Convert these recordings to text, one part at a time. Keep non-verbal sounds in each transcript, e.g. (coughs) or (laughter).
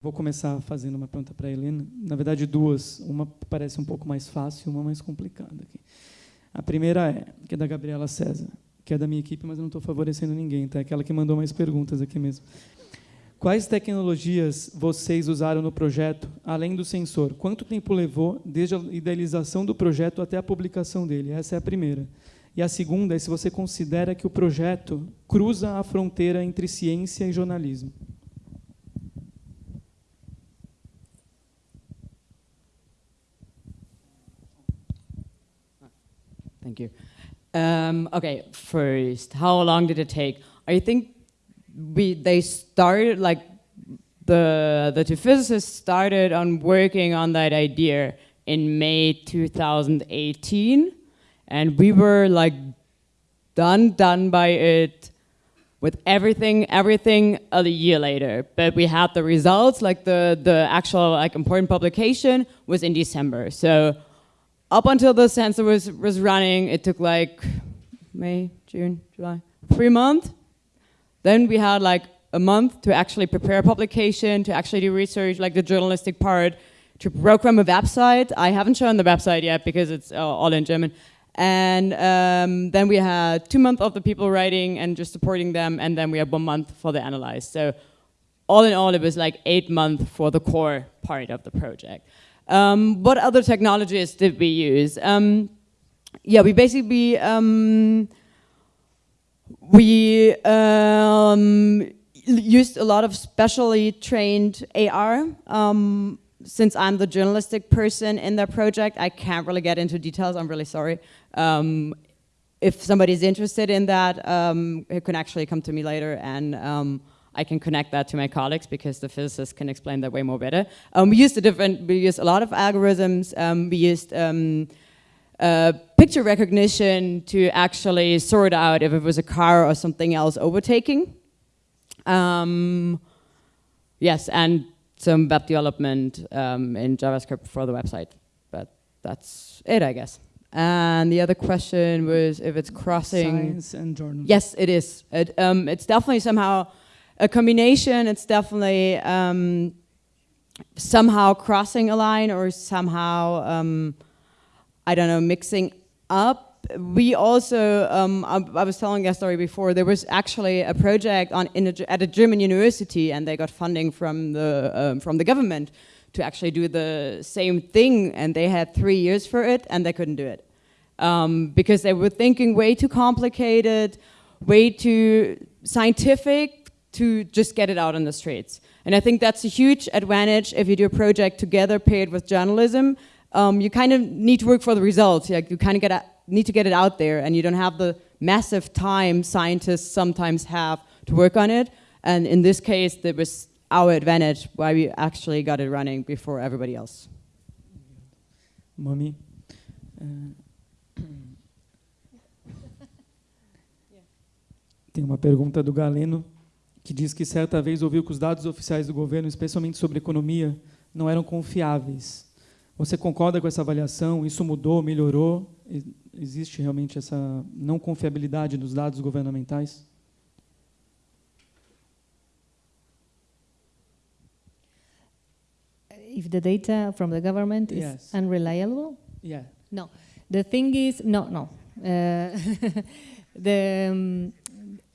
Vou começar fazendo uma pergunta para a Helena. Na verdade, duas. Uma parece um pouco mais fácil, uma mais complicada. Aqui. A primeira é, que é da Gabriela César, que é da minha equipe, mas eu não estou favorecendo ninguém, tá? É aquela que mandou mais perguntas aqui mesmo. Quais tecnologias vocês usaram no projeto, além do sensor? Quanto tempo levou desde a idealização do projeto até a publicação dele? Essa é a primeira. E a segunda é se você considera que o projeto cruza a fronteira entre ciência e jornalismo. Thank you. Um, okay, first, how long did it take? I think we they started like the the two physicists started on working on that idea in May 2018, and we were like done done by it with everything everything a year later. But we had the results, like the the actual like important publication was in December. So up until the sensor was, was running, it took like May, June, July, three months. Then we had like a month to actually prepare a publication, to actually do research, like the journalistic part, to program a website. I haven't shown the website yet because it's uh, all in German. And um, then we had two months of the people writing and just supporting them, and then we had one month for the analyze. So all in all, it was like eight months for the core part of the project. Um, what other technologies did we use? Um, yeah, we basically um, we um, used a lot of specially trained AR. Um, since I'm the journalistic person in that project, I can't really get into details. I'm really sorry. Um, if somebody's interested in that, it can actually come to me later and I can connect that to my colleagues because the physicists can explain that way more better. Um, we used a different, we used a lot of algorithms. Um, we used um, uh, picture recognition to actually sort out if it was a car or something else overtaking. Um, yes, and some web development um, in JavaScript for the website. But that's it, I guess. And the other question was if it's crossing... Science and journalism. Yes, it is. It, um, it's definitely somehow a combination. It's definitely um, somehow crossing a line or somehow, um, I don't know, mixing up. We also, um, I, I, was telling a story before, there was actually a project on a, at a German university and they got funding from the, um, from the government to actually do the same thing and they had three years for it and they couldn't do it. Um, because they were thinking way too complicated, way too scientific, to just get it out on the streets. And I think that's a huge advantage if you do a project together paired with journalism. Um, you kind of need to work for the results. Like you kind of get a, need to get it out there and you don't have the massive time scientists sometimes have to work on it. And in this case, that was our advantage why we actually got it running before everybody else. Momi. Uh, (coughs) Tem uma pergunta do Galeno que diz que certa vez ouviu que os dados oficiais do governo, especialmente sobre economia, não eram confiáveis. Você concorda com essa avaliação? Isso mudou, melhorou? Existe realmente essa não confiabilidade dos dados governamentais? If the data from the government is Yes. unreliable? Yeah. No. The thing is, no, no. Uh, (laughs) the, um,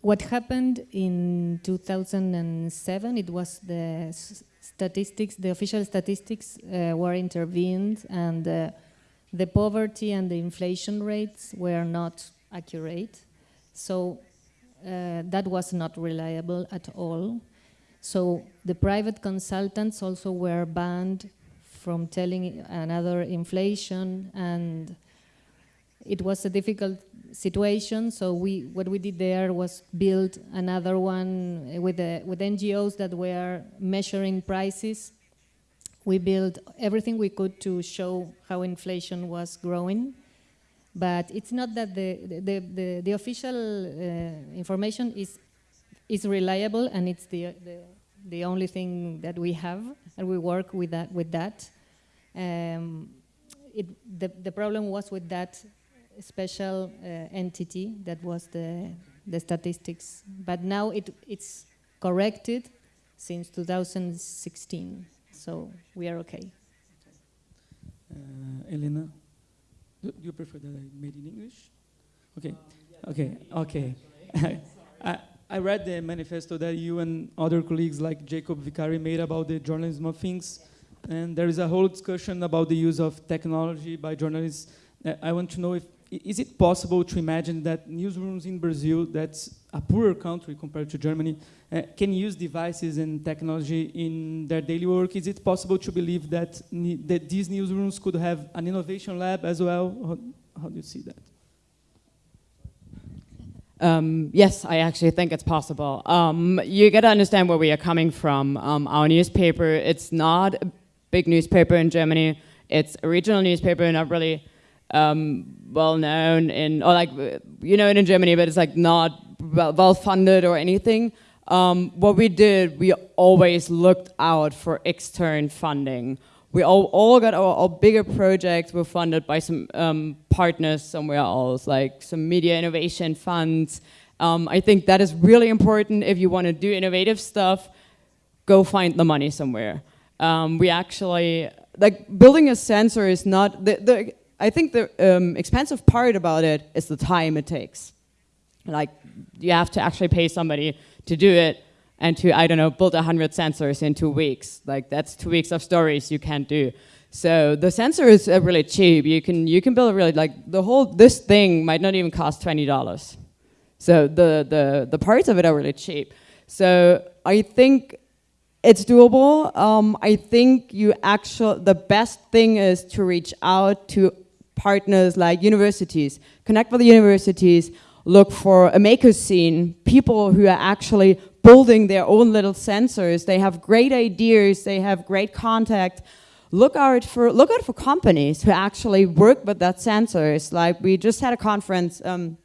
what happened in 2007, it was the statistics, the official statistics uh, were intervened and uh, the poverty and the inflation rates were not accurate. So uh, that was not reliable at all. So the private consultants also were banned from telling another inflation and it was a difficult situation. So we, what we did there was build another one with the, with NGOs that were measuring prices. We built everything we could to show how inflation was growing. But it's not that the, the, the, the official uh, information is, is reliable and it's the, the, the only thing that we have and we work with that. With that. Um, it, the, the problem was with that special uh, entity that was the, the statistics. But now it, it's corrected, since 2016. So we are okay. Uh, Elena, do you prefer that I made in English? Okay, okay, okay. (laughs) I, I read the manifesto that you and other colleagues like Jakob Vicari made about the journalism of things, and there is a whole discussion about the use of technology by journalists. Uh, I want to know if is it possible to imagine that newsrooms in Brazil, that's a poorer country compared to Germany, uh, can use devices and technology in their daily work? Is it possible to believe that, that these newsrooms could have an innovation lab as well? How, how do you see that? Um, yes, I actually think it's possible. Um, you got to understand where we are coming from. Um, our newspaper, it's not a big newspaper in Germany. It's a regional newspaper, not really um, well known in, or like, you know in Germany, but it's like not well, well funded or anything. Um, what we did, we always looked out for external funding. We all, all got our, our bigger projects were funded by some um, partners somewhere else, like some media innovation funds. Um, I think that is really important if you want to do innovative stuff, go find the money somewhere. Um, we actually, like building a sensor is not, the, the, I think the um, expensive part about it is the time it takes. Like you have to actually pay somebody to do it and to, I don't know, build 100 sensors in two weeks. Like that's two weeks of stories you can't do. So the sensor is uh, really cheap. You can, you can build a really, like the whole, this thing might not even cost $20. So the, the, the parts of it are really cheap. So I think it's doable. Um, I think you actually, the best thing is to reach out to partners like universities, connect with the universities, look for a maker scene, people who are actually building their own little sensors. They have great ideas, they have great contact. Look out for look out for companies who actually work with that sensors. Like we just had a conference um,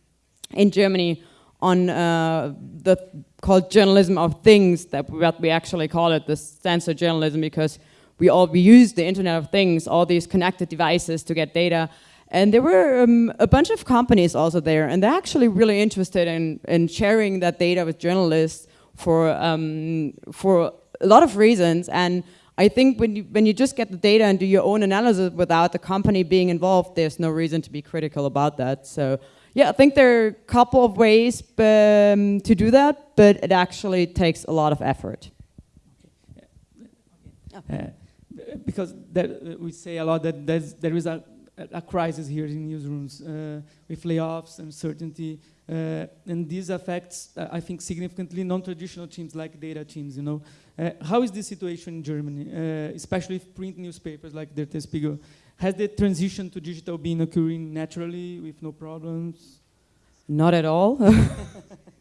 in Germany on uh, the called journalism of things that what we actually call it the sensor journalism because we all we use the internet of things all these connected devices to get data and there were um, a bunch of companies also there and they're actually really interested in, in sharing that data with journalists for um, for a lot of reasons and I think when you, when you just get the data and do your own analysis without the company being involved, there's no reason to be critical about that. So yeah, I think there are a couple of ways um, to do that, but it actually takes a lot of effort. Uh, because that, uh, we say a lot that there's, there is a, a crisis here in newsrooms uh, with layoffs, uncertainty, uh, and this affects, uh, I think, significantly non-traditional teams like data teams. You know, uh, how is the situation in Germany, uh, especially if print newspapers like Der Spiegel? Has the transition to digital been occurring naturally with no problems? Not at all. (laughs)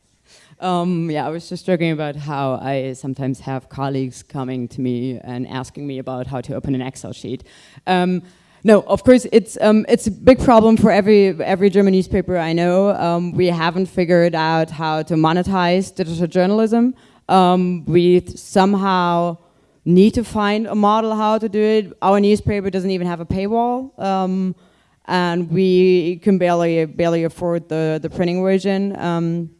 um, yeah, I was just joking about how I sometimes have colleagues coming to me and asking me about how to open an Excel sheet. Um, no, of course it's um, it's a big problem for every every German newspaper I know. Um, we haven't figured out how to monetize digital journalism. Um, we somehow need to find a model how to do it. Our newspaper doesn't even have a paywall, um, and we can barely barely afford the the printing version. Um,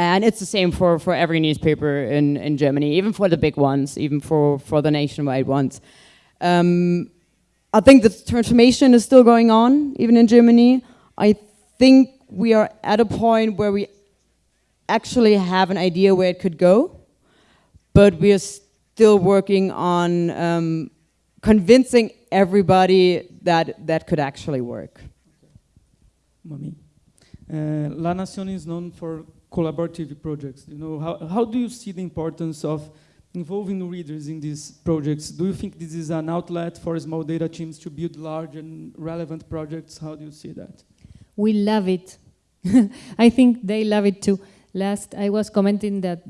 and it's the same for, for every newspaper in, in Germany, even for the big ones, even for, for the nationwide ones. Um, I think the transformation is still going on, even in Germany. I think we are at a point where we actually have an idea where it could go, but we are still working on um, convincing everybody that that could actually work. Momi. Uh, La Nación is known for collaborative projects. You know, how, how do you see the importance of involving readers in these projects? Do you think this is an outlet for small data teams to build large and relevant projects? How do you see that? We love it. (laughs) I think they love it too. Last, I was commenting that,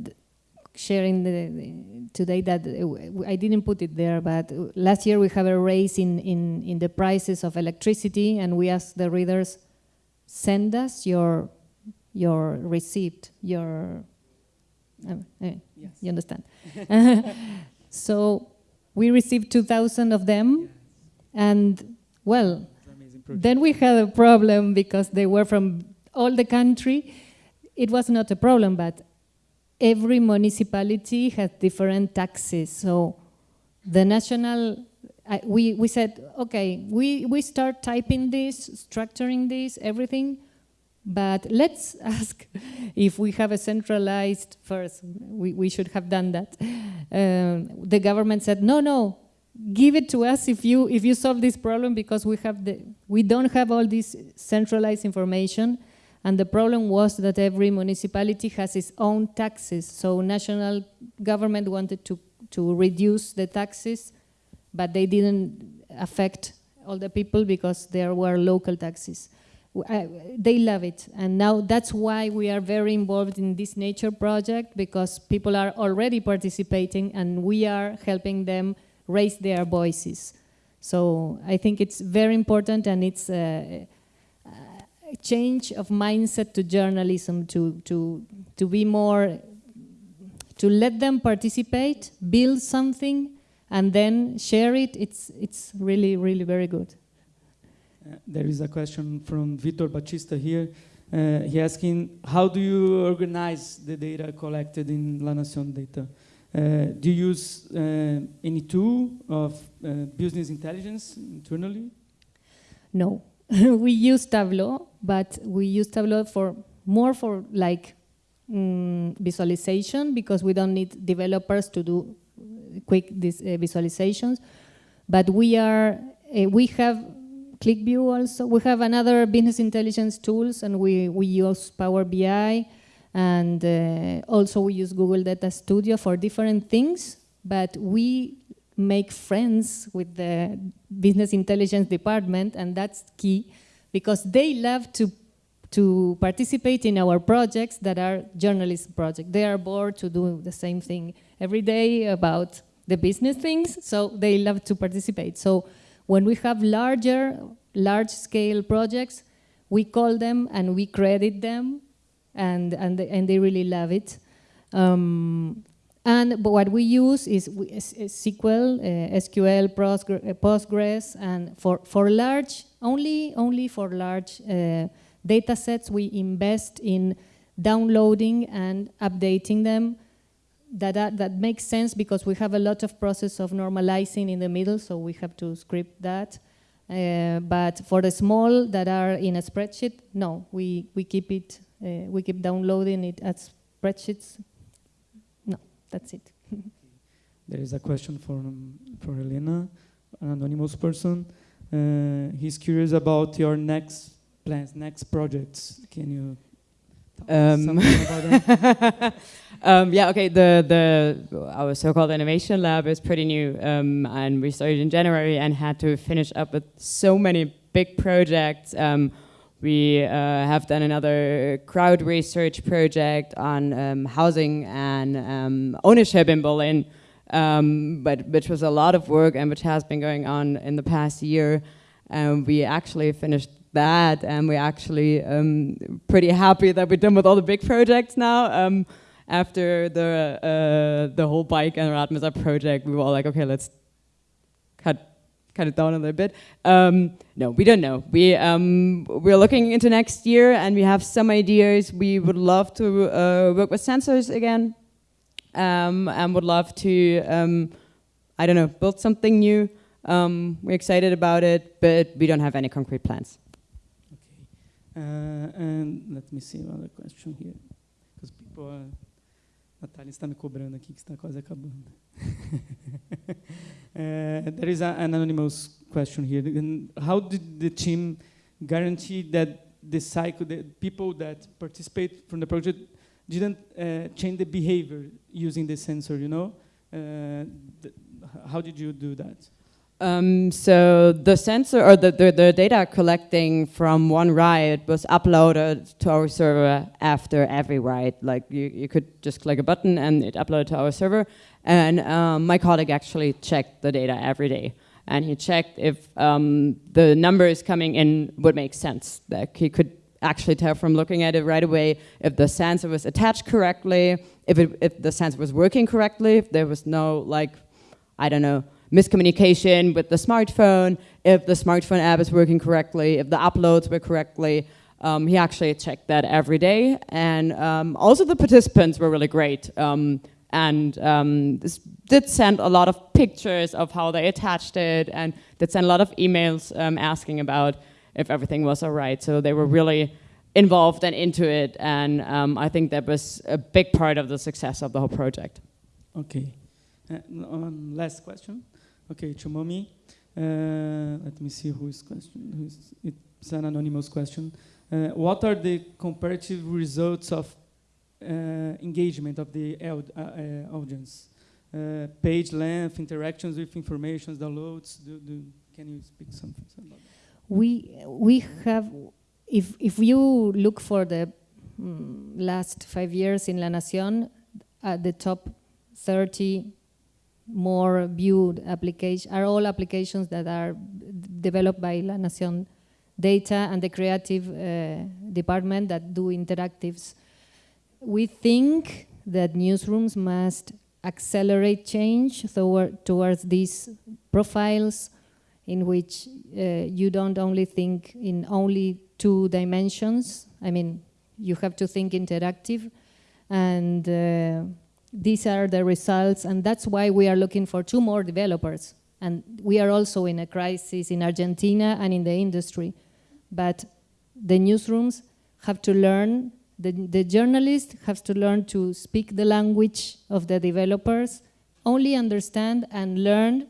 sharing the, the, today that uh, I didn't put it there, but last year we have a raise in, in, in the prices of electricity and we asked the readers, send us your, your receipt, your, uh, uh, Yes. you understand. (laughs) so we received 2,000 of them and well, then we had a problem because they were from all the country. It was not a problem, but every municipality has different taxes. So the national, I, we, we said, okay, we, we start typing this, structuring this, everything, but let's (laughs) ask if we have a centralized first, we, we should have done that. Um, the government said, no, no, give it to us if you, if you solve this problem because we, have the, we don't have all this centralized information. And the problem was that every municipality has its own taxes. So national government wanted to, to reduce the taxes, but they didn't affect all the people because there were local taxes. They love it. And now that's why we are very involved in this nature project because people are already participating and we are helping them raise their voices. So I think it's very important and it's a change of mindset to journalism to, to, to be more, to let them participate, build something, and then share it, it's, it's really, really very good. Uh, there is a question from Vitor Batista here. Uh, he asking, how do you organize the data collected in La Nación data? Uh, do you use uh, any tool of uh, business intelligence internally? No, (laughs) we use Tableau, but we use Tableau for more for like mm, visualization because we don't need developers to do quick these uh, visualizations. But we are we have QlikView also. We have another business intelligence tools, and we we use Power BI, and uh, also we use Google Data Studio for different things. But we make friends with the business intelligence department, and that's key because they love to to participate in our projects that are journalist projects. They are bored to do the same thing every day about the business things, so they love to participate. So when we have larger, large-scale projects, we call them and we credit them, and and and they really love it. Um, and what we use is, is, SQL, uh, SQL, Postgres, and for, for large, only, only for large uh, data sets, we invest in downloading and updating them. That, that, makes sense because we have a lot of process of normalizing in the middle, so we have to script that. Uh, but for the small that are in a spreadsheet, no, we, we keep it, uh, we keep downloading it as spreadsheets No, that's it. (laughs) there is a question from for Elena, an anonymous person. Uh, he's curious about your next plans, next projects. Can you um, (laughs) um, yeah, okay. The the our so-called innovation lab is pretty new, um, and we started in January and had to finish up with so many big projects. Um, we uh, have done another crowd research project on um, housing and um, ownership in Berlin, um, but which was a lot of work and which has been going on in the past year. And we actually finished that, and we're actually um, pretty happy that we're done with all the big projects now. Um, after the uh, the whole bike and Radmesser project, we were all like, okay, let's cut cut it down a little bit. Um, no, we don't know. We um, we're looking into next year, and we have some ideas. We would love to uh, work with sensors again, um, and would love to, um, I don't know, build something new. Um, we're excited about it, but we don't have any concrete plans. Uh, and let me see another question here, because people are. Natália está me cobrando aqui que está quase acabando. (laughs) uh, there is a, an anonymous question here. How did the team guarantee that the cycle, the people that participate from the project didn't uh, change the behavior using the sensor, you know? Uh, how did you do that? Um, so the sensor or the, the, the, data collecting from one ride was uploaded to our server after every ride. Like you, you could just click a button and it uploaded to our server. And um, my colleague actually checked the data every day. And he checked if um, the numbers coming in would make sense. Like he could actually tell from looking at it right away if the sensor was attached correctly, if, it, if the sensor was working correctly, if there was no like, I don't know, miscommunication with the smartphone, if the smartphone app is working correctly, if the uploads were correctly. Um, he actually checked that every day, and um, also the participants were really great. Um, and um, this did send a lot of pictures of how they attached it, and did send a lot of emails um, asking about if everything was all right. So they were really involved and into it, and um, I think that was a big part of the success of the whole project. Okay. Uh, last question. Okay, to Momi. Uh, let me see who's question. Who's, it's an anonymous question. Uh, what are the comparative results of uh, engagement of the uh, uh, audience? page length, interactions with information, downloads. Do, do, can you speak something about that? We we have, if if you look for the mm, last five years in La Nación, at the top 30 more viewed applications are all applications that are developed by La Nación Data and the creative uh, department that do interactives. We think that newsrooms must accelerate change toward, towards these profiles in which uh, you don't only think in only two dimensions. I mean, you have to think interactive and uh, these are the results and that's why we are looking for two more developers. And we are also in a crisis in Argentina and in the industry. But the newsrooms have to learn, the, the journalists have to learn to speak the language of the developers, only understand and learn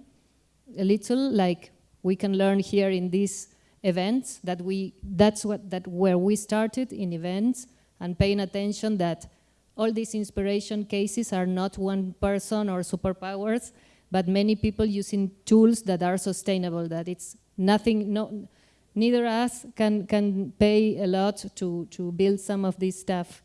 a little like we can learn here in these events that we that's what that where we started in events and paying attention that all these inspiration cases are not one person or superpowers, but many people using tools that are sustainable, that it's nothing, no, neither us can, can pay a lot to, to build some of this stuff.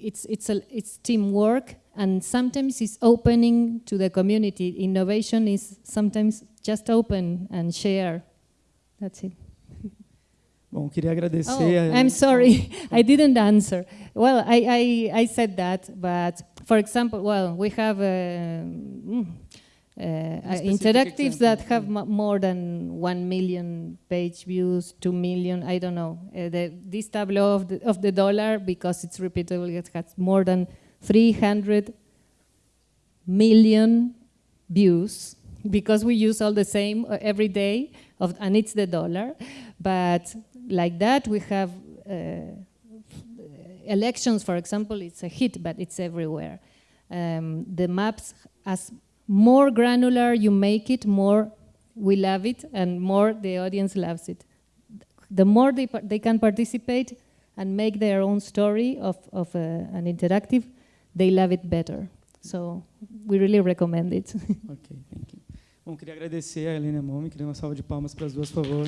It's, it's, a, it's teamwork, and sometimes it's opening to the community. Innovation is sometimes just open and share. That's it. Bom, queria agradecer. Oh, I'm sorry, (laughs) (laughs) I didn't answer. Well, I, I, I said that, but for example, well, we have uh, mm, uh, interactives that have more than one million page views, two million, I don't know. Uh, the, this tableau of the, of the dollar, because it's repeatable, it has more than 300 million views because we use all the same uh, every day, of, and it's the dollar. But like that. We have uh, elections, for example, it's a hit, but it's everywhere. Um, the maps, as more granular you make it, more we love it, and more the audience loves it. The more they, they can participate and make their own story of, of uh, an interactive, they love it better. So we really recommend it. (laughs) ok, thank you. Bom, queria agradecer a Helena Momi, queria uma salva de palmas para as duas, por favor.